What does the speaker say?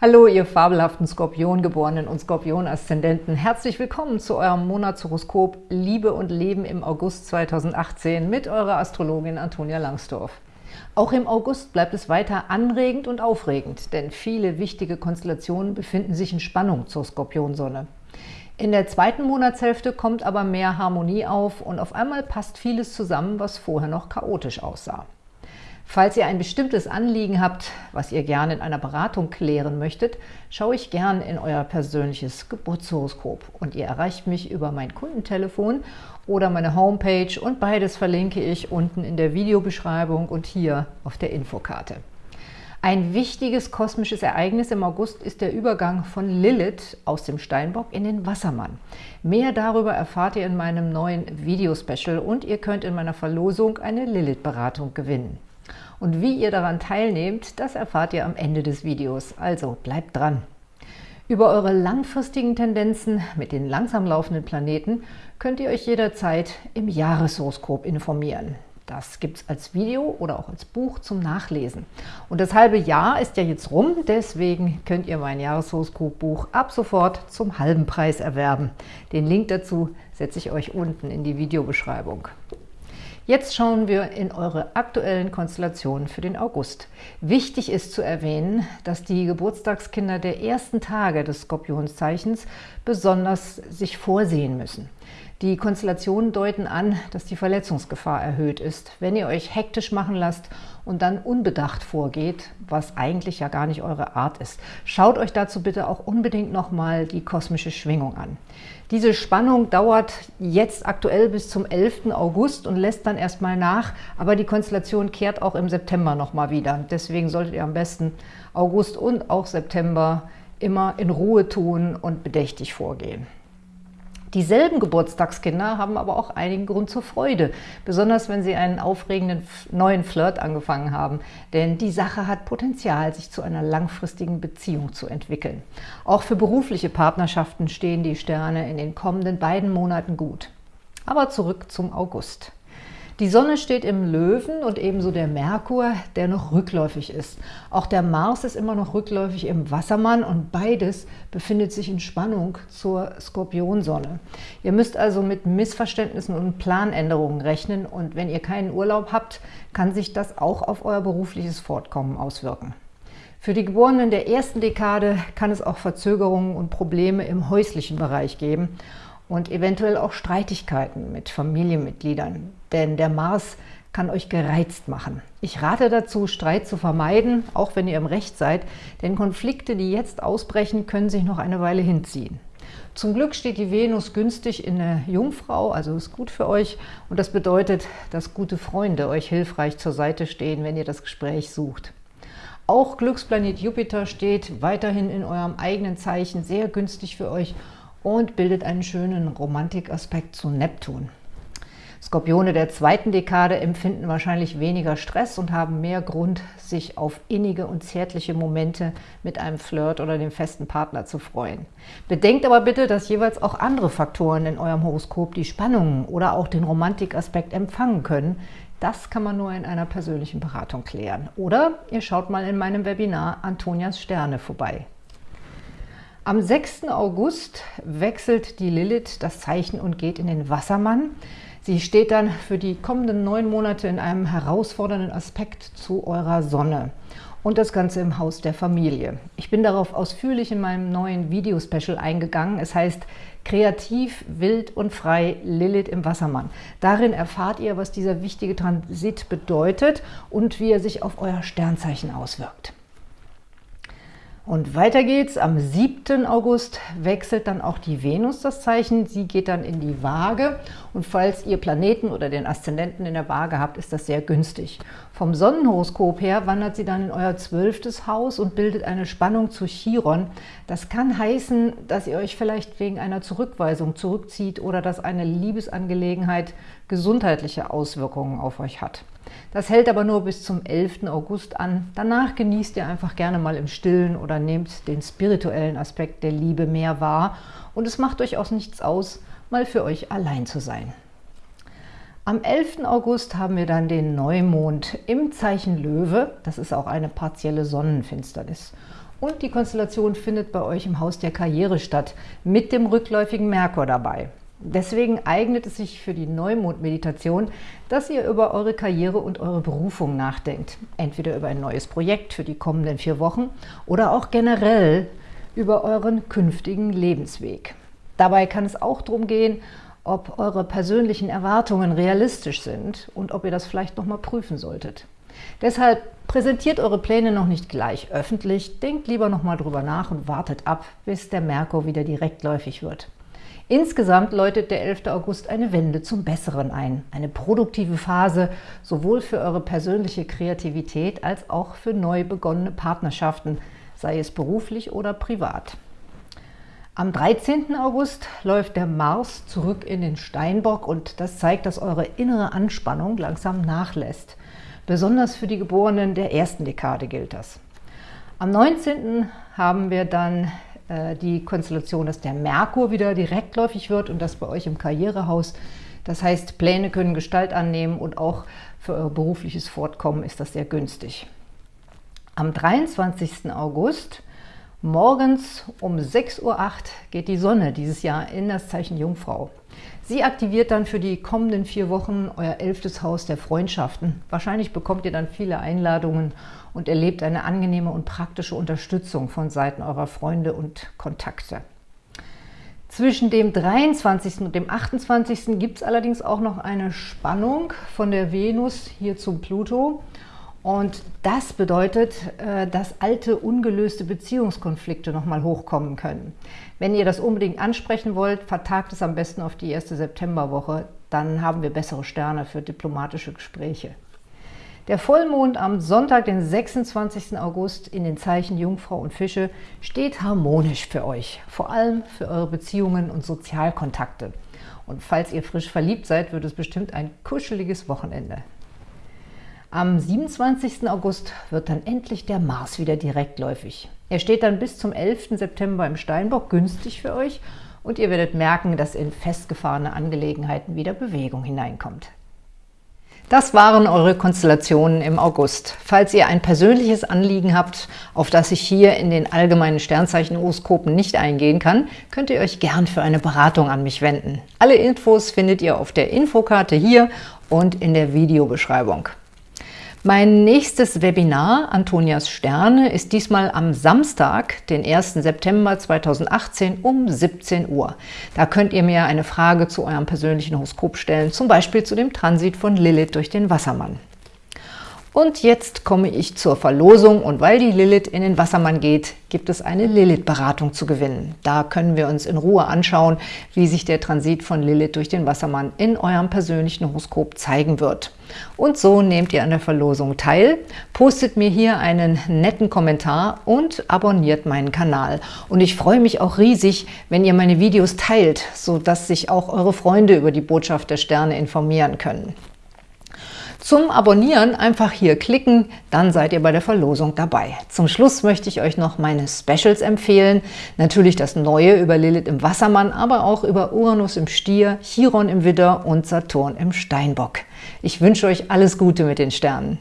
Hallo, ihr fabelhaften Skorpiongeborenen und Skorpion-Aszendenten. Herzlich willkommen zu eurem Monatshoroskop Liebe und Leben im August 2018 mit eurer Astrologin Antonia Langsdorf. Auch im August bleibt es weiter anregend und aufregend, denn viele wichtige Konstellationen befinden sich in Spannung zur Skorpionsonne. In der zweiten Monatshälfte kommt aber mehr Harmonie auf und auf einmal passt vieles zusammen, was vorher noch chaotisch aussah. Falls ihr ein bestimmtes Anliegen habt, was ihr gerne in einer Beratung klären möchtet, schaue ich gern in euer persönliches Geburtshoroskop und ihr erreicht mich über mein Kundentelefon oder meine Homepage und beides verlinke ich unten in der Videobeschreibung und hier auf der Infokarte. Ein wichtiges kosmisches Ereignis im August ist der Übergang von Lilith aus dem Steinbock in den Wassermann. Mehr darüber erfahrt ihr in meinem neuen Videospecial und ihr könnt in meiner Verlosung eine Lilith-Beratung gewinnen. Und wie ihr daran teilnehmt, das erfahrt ihr am Ende des Videos. Also bleibt dran! Über eure langfristigen Tendenzen mit den langsam laufenden Planeten könnt ihr euch jederzeit im Jahreshoroskop informieren. Das gibt es als Video oder auch als Buch zum Nachlesen. Und das halbe Jahr ist ja jetzt rum, deswegen könnt ihr mein Jahreshoroskop-Buch ab sofort zum halben Preis erwerben. Den Link dazu setze ich euch unten in die Videobeschreibung. Jetzt schauen wir in eure aktuellen Konstellationen für den August. Wichtig ist zu erwähnen, dass die Geburtstagskinder der ersten Tage des Skorpionszeichens besonders sich vorsehen müssen. Die Konstellationen deuten an, dass die Verletzungsgefahr erhöht ist, wenn ihr euch hektisch machen lasst und dann unbedacht vorgeht, was eigentlich ja gar nicht eure Art ist. Schaut euch dazu bitte auch unbedingt nochmal die kosmische Schwingung an. Diese Spannung dauert jetzt aktuell bis zum 11. August und lässt dann erstmal nach, aber die Konstellation kehrt auch im September nochmal wieder. Deswegen solltet ihr am besten August und auch September immer in Ruhe tun und bedächtig vorgehen. Dieselben Geburtstagskinder haben aber auch einigen Grund zur Freude, besonders wenn sie einen aufregenden neuen Flirt angefangen haben, denn die Sache hat Potenzial, sich zu einer langfristigen Beziehung zu entwickeln. Auch für berufliche Partnerschaften stehen die Sterne in den kommenden beiden Monaten gut. Aber zurück zum August. Die Sonne steht im Löwen und ebenso der Merkur, der noch rückläufig ist. Auch der Mars ist immer noch rückläufig im Wassermann und beides befindet sich in Spannung zur Skorpionsonne. Ihr müsst also mit Missverständnissen und Planänderungen rechnen und wenn ihr keinen Urlaub habt, kann sich das auch auf euer berufliches Fortkommen auswirken. Für die Geborenen der ersten Dekade kann es auch Verzögerungen und Probleme im häuslichen Bereich geben und eventuell auch Streitigkeiten mit Familienmitgliedern, denn der Mars kann euch gereizt machen. Ich rate dazu, Streit zu vermeiden, auch wenn ihr im Recht seid, denn Konflikte, die jetzt ausbrechen, können sich noch eine Weile hinziehen. Zum Glück steht die Venus günstig in der Jungfrau, also ist gut für euch. Und das bedeutet, dass gute Freunde euch hilfreich zur Seite stehen, wenn ihr das Gespräch sucht. Auch Glücksplanet Jupiter steht weiterhin in eurem eigenen Zeichen sehr günstig für euch und bildet einen schönen Romantikaspekt zu Neptun. Skorpione der zweiten Dekade empfinden wahrscheinlich weniger Stress und haben mehr Grund, sich auf innige und zärtliche Momente mit einem Flirt oder dem festen Partner zu freuen. Bedenkt aber bitte, dass jeweils auch andere Faktoren in eurem Horoskop die Spannungen oder auch den Romantikaspekt empfangen können. Das kann man nur in einer persönlichen Beratung klären. Oder ihr schaut mal in meinem Webinar Antonias Sterne vorbei. Am 6. August wechselt die Lilith das Zeichen und geht in den Wassermann. Sie steht dann für die kommenden neun Monate in einem herausfordernden Aspekt zu eurer Sonne und das Ganze im Haus der Familie. Ich bin darauf ausführlich in meinem neuen Videospecial eingegangen. Es heißt Kreativ, wild und frei Lilith im Wassermann. Darin erfahrt ihr, was dieser wichtige Transit bedeutet und wie er sich auf euer Sternzeichen auswirkt. Und weiter geht's. Am 7. August wechselt dann auch die Venus das Zeichen. Sie geht dann in die Waage. Und falls ihr Planeten oder den Aszendenten in der Waage habt, ist das sehr günstig. Vom Sonnenhoroskop her wandert sie dann in euer zwölftes Haus und bildet eine Spannung zu Chiron. Das kann heißen, dass ihr euch vielleicht wegen einer Zurückweisung zurückzieht oder dass eine Liebesangelegenheit gesundheitliche Auswirkungen auf euch hat. Das hält aber nur bis zum 11. August an. Danach genießt ihr einfach gerne mal im Stillen oder nehmt den spirituellen Aspekt der Liebe mehr wahr und es macht euch auch nichts aus, mal für euch allein zu sein. Am 11. August haben wir dann den Neumond im Zeichen Löwe. Das ist auch eine partielle Sonnenfinsternis. Und die Konstellation findet bei euch im Haus der Karriere statt, mit dem rückläufigen Merkur dabei. Deswegen eignet es sich für die Neumond-Meditation, dass ihr über eure Karriere und eure Berufung nachdenkt. Entweder über ein neues Projekt für die kommenden vier Wochen oder auch generell über euren künftigen Lebensweg. Dabei kann es auch darum gehen, ob eure persönlichen Erwartungen realistisch sind und ob ihr das vielleicht nochmal prüfen solltet. Deshalb präsentiert eure Pläne noch nicht gleich öffentlich, denkt lieber nochmal drüber nach und wartet ab, bis der Merkur wieder direktläufig wird. Insgesamt läutet der 11. August eine Wende zum Besseren ein. Eine produktive Phase, sowohl für eure persönliche Kreativität als auch für neu begonnene Partnerschaften, sei es beruflich oder privat. Am 13. August läuft der Mars zurück in den Steinbock und das zeigt, dass eure innere Anspannung langsam nachlässt. Besonders für die Geborenen der ersten Dekade gilt das. Am 19. haben wir dann die Konstellation, dass der Merkur wieder direktläufig wird und das bei euch im Karrierehaus. Das heißt, Pläne können Gestalt annehmen und auch für euer berufliches Fortkommen ist das sehr günstig. Am 23. August morgens um 6.08 Uhr geht die Sonne dieses Jahr in das Zeichen Jungfrau. Sie aktiviert dann für die kommenden vier Wochen euer elftes Haus der Freundschaften. Wahrscheinlich bekommt ihr dann viele Einladungen und erlebt eine angenehme und praktische Unterstützung von Seiten eurer Freunde und Kontakte. Zwischen dem 23. und dem 28. gibt es allerdings auch noch eine Spannung von der Venus hier zum Pluto. Und das bedeutet, äh, dass alte, ungelöste Beziehungskonflikte nochmal hochkommen können. Wenn ihr das unbedingt ansprechen wollt, vertagt es am besten auf die erste Septemberwoche. Dann haben wir bessere Sterne für diplomatische Gespräche. Der Vollmond am Sonntag, den 26. August in den Zeichen Jungfrau und Fische steht harmonisch für euch, vor allem für eure Beziehungen und Sozialkontakte. Und falls ihr frisch verliebt seid, wird es bestimmt ein kuscheliges Wochenende. Am 27. August wird dann endlich der Mars wieder direktläufig. Er steht dann bis zum 11. September im Steinbock günstig für euch und ihr werdet merken, dass in festgefahrene Angelegenheiten wieder Bewegung hineinkommt. Das waren eure Konstellationen im August. Falls ihr ein persönliches Anliegen habt, auf das ich hier in den allgemeinen Sternzeichen-Horoskopen nicht eingehen kann, könnt ihr euch gern für eine Beratung an mich wenden. Alle Infos findet ihr auf der Infokarte hier und in der Videobeschreibung. Mein nächstes Webinar, Antonias Sterne, ist diesmal am Samstag, den 1. September 2018 um 17 Uhr. Da könnt ihr mir eine Frage zu eurem persönlichen Horoskop stellen, zum Beispiel zu dem Transit von Lilith durch den Wassermann. Und jetzt komme ich zur Verlosung und weil die Lilith in den Wassermann geht, gibt es eine Lilith-Beratung zu gewinnen. Da können wir uns in Ruhe anschauen, wie sich der Transit von Lilith durch den Wassermann in eurem persönlichen Horoskop zeigen wird. Und so nehmt ihr an der Verlosung teil, postet mir hier einen netten Kommentar und abonniert meinen Kanal. Und ich freue mich auch riesig, wenn ihr meine Videos teilt, sodass sich auch eure Freunde über die Botschaft der Sterne informieren können. Zum Abonnieren einfach hier klicken, dann seid ihr bei der Verlosung dabei. Zum Schluss möchte ich euch noch meine Specials empfehlen. Natürlich das Neue über Lilith im Wassermann, aber auch über Uranus im Stier, Chiron im Widder und Saturn im Steinbock. Ich wünsche euch alles Gute mit den Sternen.